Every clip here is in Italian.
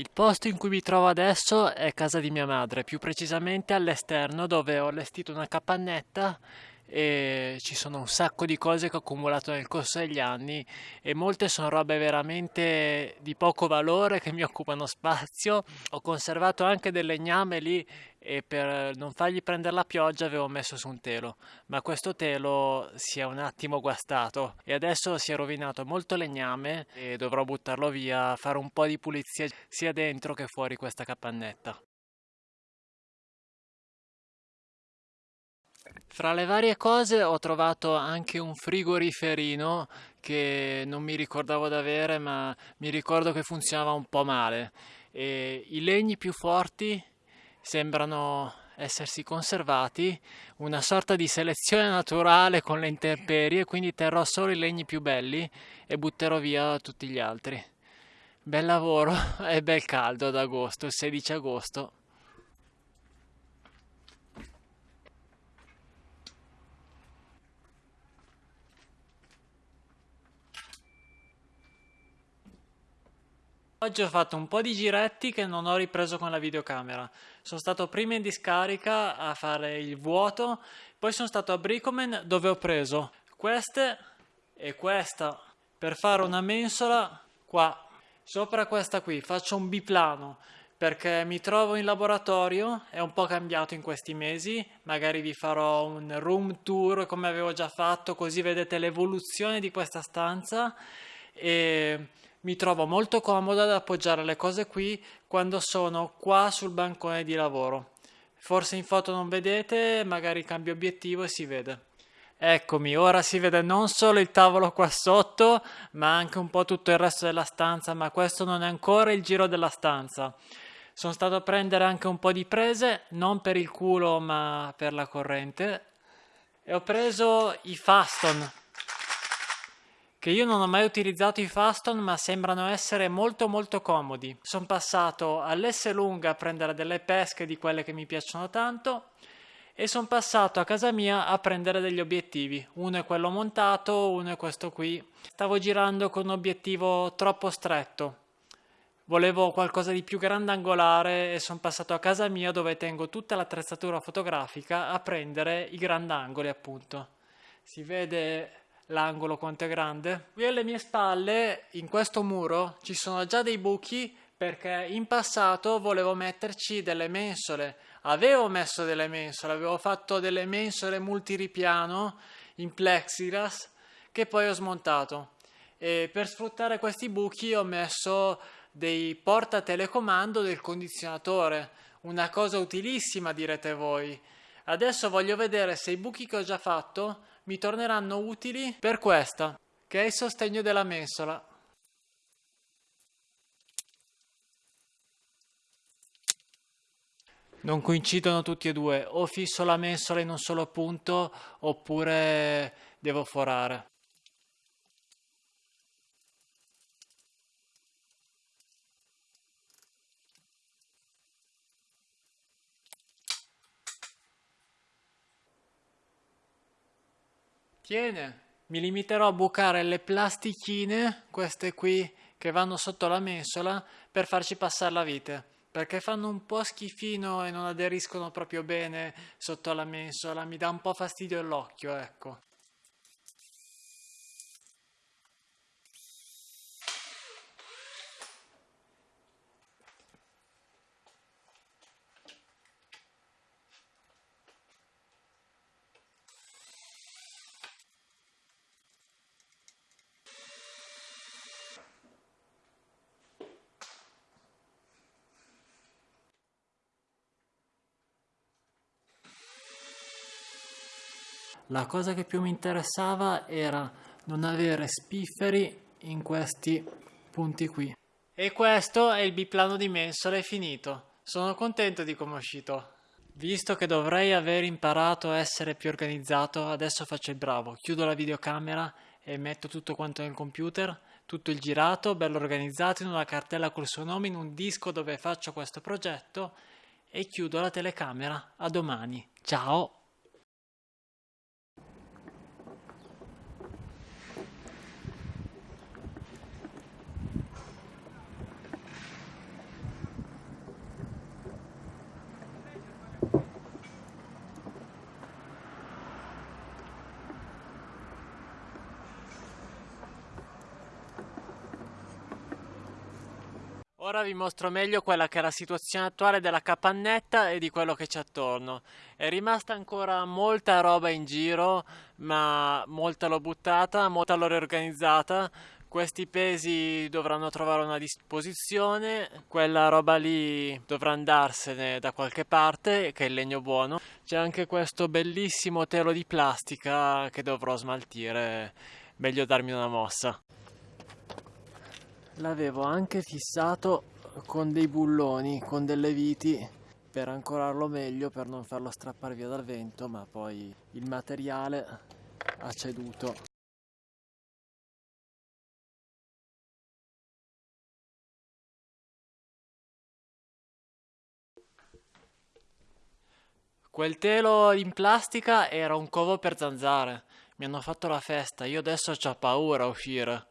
Il posto in cui mi trovo adesso è casa di mia madre, più precisamente all'esterno dove ho allestito una capannetta e ci sono un sacco di cose che ho accumulato nel corso degli anni e molte sono robe veramente di poco valore che mi occupano spazio. Ho conservato anche del legname lì e per non fargli prendere la pioggia avevo messo su un telo, ma questo telo si è un attimo guastato e adesso si è rovinato molto legname e dovrò buttarlo via, fare un po' di pulizia sia dentro che fuori questa capannetta. Fra le varie cose ho trovato anche un frigoriferino che non mi ricordavo di avere, ma mi ricordo che funzionava un po' male. E I legni più forti sembrano essersi conservati, una sorta di selezione naturale con le intemperie, quindi terrò solo i legni più belli e butterò via tutti gli altri. Bel lavoro e bel caldo ad agosto, il 16 agosto. Oggi ho fatto un po' di giretti che non ho ripreso con la videocamera. Sono stato prima in discarica a fare il vuoto, poi sono stato a Bricomen dove ho preso queste e questa per fare una mensola qua. Sopra questa qui faccio un biplano perché mi trovo in laboratorio, è un po' cambiato in questi mesi, magari vi farò un room tour come avevo già fatto così vedete l'evoluzione di questa stanza e mi trovo molto comoda ad appoggiare le cose qui quando sono qua sul bancone di lavoro. Forse in foto non vedete, magari cambio obiettivo e si vede. Eccomi, ora si vede non solo il tavolo qua sotto, ma anche un po' tutto il resto della stanza, ma questo non è ancora il giro della stanza. Sono stato a prendere anche un po' di prese, non per il culo ma per la corrente, e ho preso i Faston, che io non ho mai utilizzato i Faston ma sembrano essere molto molto comodi. Sono passato all'S lunga a prendere delle pesche di quelle che mi piacciono tanto e sono passato a casa mia a prendere degli obiettivi. Uno è quello montato, uno è questo qui. Stavo girando con un obiettivo troppo stretto. Volevo qualcosa di più grandangolare e sono passato a casa mia dove tengo tutta l'attrezzatura fotografica a prendere i grandangoli appunto. Si vede l'angolo quanto è grande. Qui alle mie spalle, in questo muro, ci sono già dei buchi perché in passato volevo metterci delle mensole. Avevo messo delle mensole, avevo fatto delle mensole multiripiano in plexiglass che poi ho smontato. E per sfruttare questi buchi ho messo dei porta telecomando del condizionatore, una cosa utilissima direte voi. Adesso voglio vedere se i buchi che ho già fatto mi torneranno utili per questa, che è il sostegno della mensola. Non coincidono tutti e due, o fisso la mensola in un solo punto oppure devo forare. Tiene, mi limiterò a bucare le plastichine, queste qui che vanno sotto la mensola, per farci passare la vite, perché fanno un po' schifino e non aderiscono proprio bene sotto la mensola, mi dà un po' fastidio l'occhio, ecco. La cosa che più mi interessava era non avere spifferi in questi punti qui. E questo è il biplano di mensole finito. Sono contento di come è uscito. Visto che dovrei aver imparato a essere più organizzato, adesso faccio il bravo. Chiudo la videocamera e metto tutto quanto nel computer, tutto il girato, bello organizzato in una cartella col suo nome, in un disco dove faccio questo progetto e chiudo la telecamera. A domani. Ciao! Ora vi mostro meglio quella che è la situazione attuale della capannetta e di quello che c'è attorno. È rimasta ancora molta roba in giro, ma molta l'ho buttata, molta l'ho riorganizzata. Questi pesi dovranno trovare una disposizione, quella roba lì dovrà andarsene da qualche parte, che è il legno buono. C'è anche questo bellissimo telo di plastica che dovrò smaltire, meglio darmi una mossa l'avevo anche fissato con dei bulloni, con delle viti per ancorarlo meglio, per non farlo strappare via dal vento, ma poi il materiale ha ceduto. Quel telo in plastica era un covo per zanzare. Mi hanno fatto la festa, io adesso ho paura a uscire.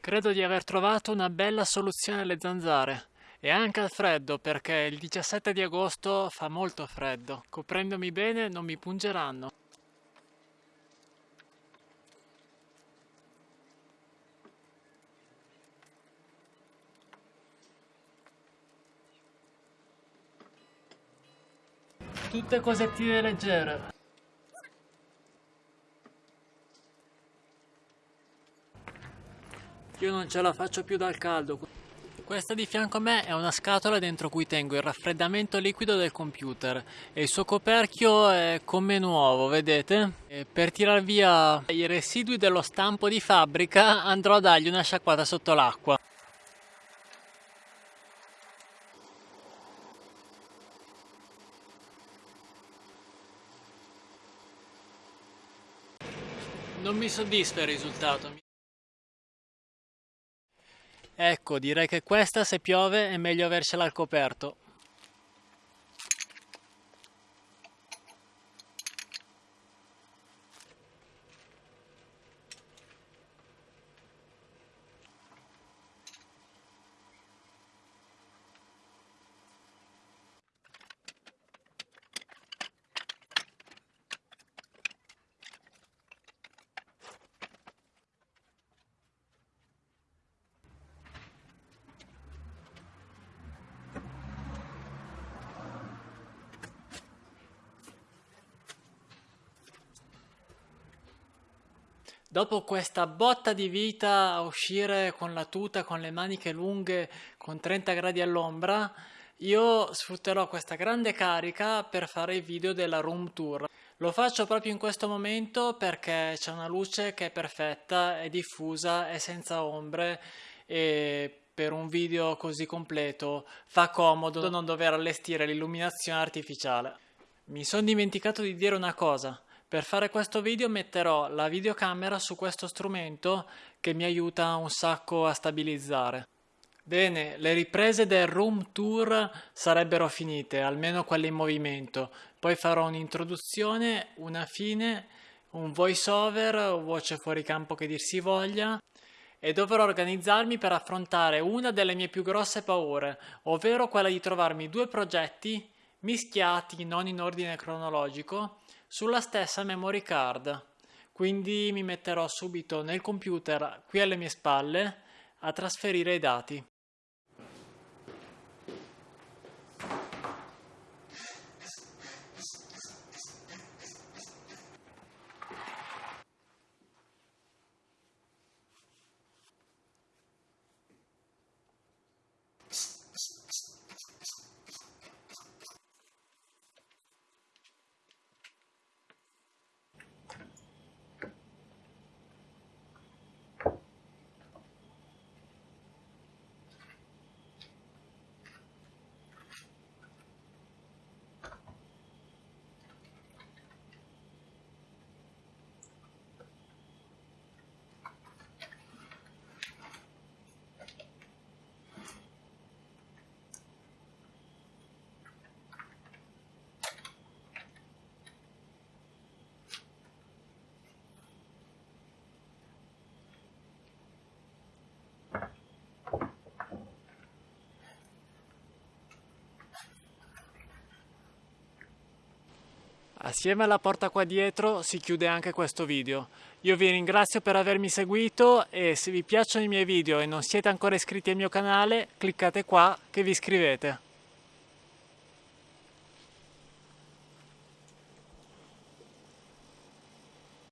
Credo di aver trovato una bella soluzione alle zanzare e anche al freddo perché il 17 di agosto fa molto freddo. Coprendomi bene non mi pungeranno. Tutte cosettine leggere. Io non ce la faccio più dal caldo. Questa di fianco a me è una scatola dentro cui tengo il raffreddamento liquido del computer e il suo coperchio è come nuovo, vedete? E per tirar via i residui dello stampo di fabbrica andrò a dargli una sciacquata sotto l'acqua. Non mi soddisfa il risultato. Ecco, direi che questa se piove è meglio avercela al coperto. Dopo questa botta di vita a uscire con la tuta, con le maniche lunghe, con 30 gradi all'ombra, io sfrutterò questa grande carica per fare i video della room tour. Lo faccio proprio in questo momento perché c'è una luce che è perfetta, è diffusa, è senza ombre e per un video così completo fa comodo non dover allestire l'illuminazione artificiale. Mi sono dimenticato di dire una cosa. Per fare questo video metterò la videocamera su questo strumento che mi aiuta un sacco a stabilizzare. Bene, le riprese del room tour sarebbero finite, almeno quelle in movimento. Poi farò un'introduzione, una fine, un voice over voce fuori campo che dir si voglia e dovrò organizzarmi per affrontare una delle mie più grosse paure, ovvero quella di trovarmi due progetti mischiati non in ordine cronologico sulla stessa memory card. Quindi mi metterò subito nel computer qui alle mie spalle a trasferire i dati. Assieme alla porta qua dietro si chiude anche questo video. Io vi ringrazio per avermi seguito e se vi piacciono i miei video e non siete ancora iscritti al mio canale cliccate qua che vi iscrivete.